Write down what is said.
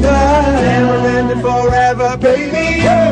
Never ending forever, baby. Yeah.